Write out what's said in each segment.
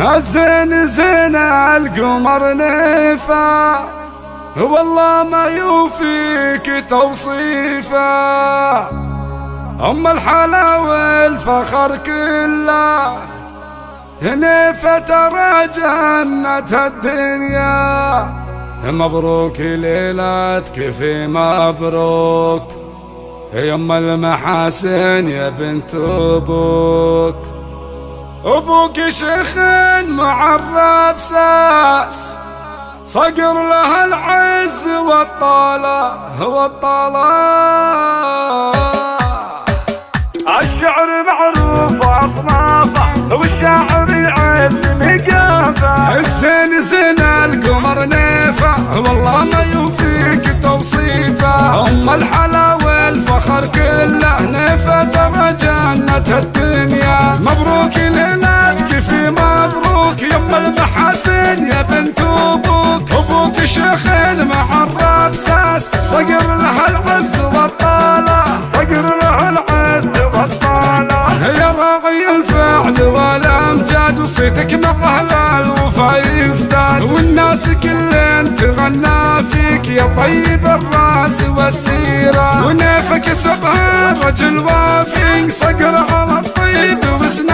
الزين زين القمر نفا والله ما يوفيك توصيفه. أم الحلا والفخر كله نفا ترى جنة الدنيا. مبروك ليلتك في مبروك. يم المحاسن يا بنت أبوك. أبوك شيخ معرب ساس. صقر له العز والطالة والطالة الشعر معروف وأصنافه والشاعر يعز مقافه الزين زين القمر نيفه والله ما يوفيك توصيفه. أم الحلا والفخر كله نيفه ترى جنة الدنيا. شيخ مع الربساس صقر له العز والطالة. صقر له العز والطالة. يا راعي الفعل والأمجاد وصيتك مع أهل الوفا يزداد. والناس كلين تغنى فيك يا طيب الراس والسيرة. ونيفك سبها رجل وافي صقر على الطيب وسنافي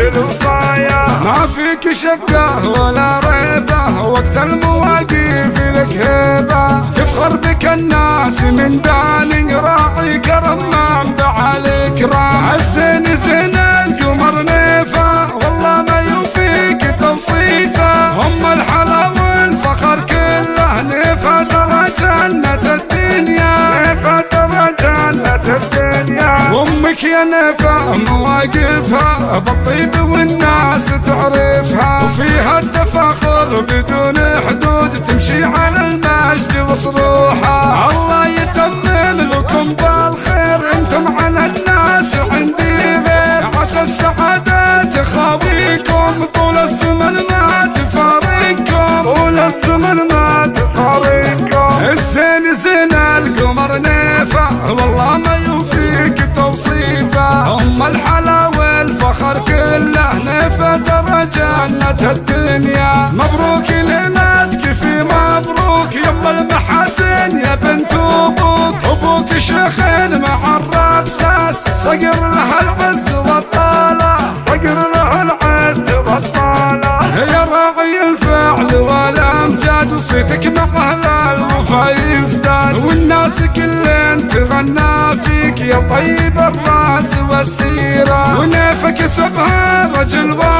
الوصايا ما فيك شقة ولا ريبة وقت المواقف لك هيبة تفخر بك الناس من داني راعي كرم منبع الإكرام الزين زين نفا مواقفها بالطيب والناس تعرفها. وفيها التفاخر بدون حدود تمشي على المجد وصروحها جنة الدنيا مبروك ليلتك في مبروك. يم المحاسن يا بنت أبوك. أبوك شيخ مع الربساس صقر له العز والطاله صقر له العز والطاله يا راعي الفعل والأمجاد. وصيتك مع أهل الوفا يزداد. والناس كلين تغنى فيك يا طيب الراس والسيرة. ونيفك سبها رجل وافي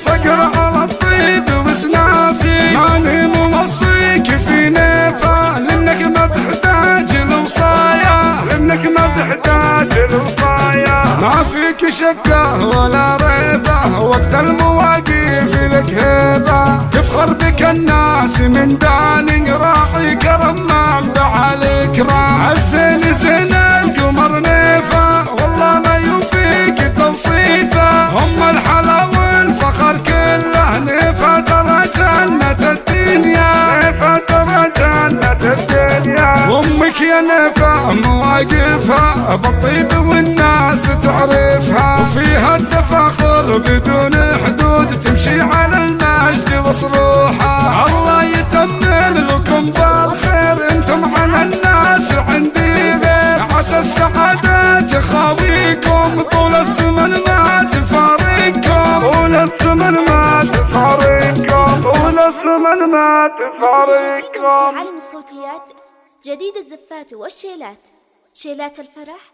صقر على الطيب وسنافي ماني موصيك في نيفه لأنك ما تحتاج الوصايا انك ما تحتاج الوصايا ما فيك شكة ولا ريبة. وقت المواقف لك هيبة. تفخر بك الناس من داني راعي كرم منبع الإكرام الزين زين القمر نيفة والله ما يوفيك توصيفه هم الحلا مواقفها بالطيب والناس تعرفها. وفيها التفاخر بدون حدود تمشي على المجد وصروحها الله يتمم لكم بالخير أنتم على الناس عندي غير عسى السعادة تخاويكم طول الزمن ما تفارقكم. طول الزمن ما تفارقكم. طول الزمن ما تفارقكم. عالم الصوتيات جديد الزفات والشيلات. شيلات الفرح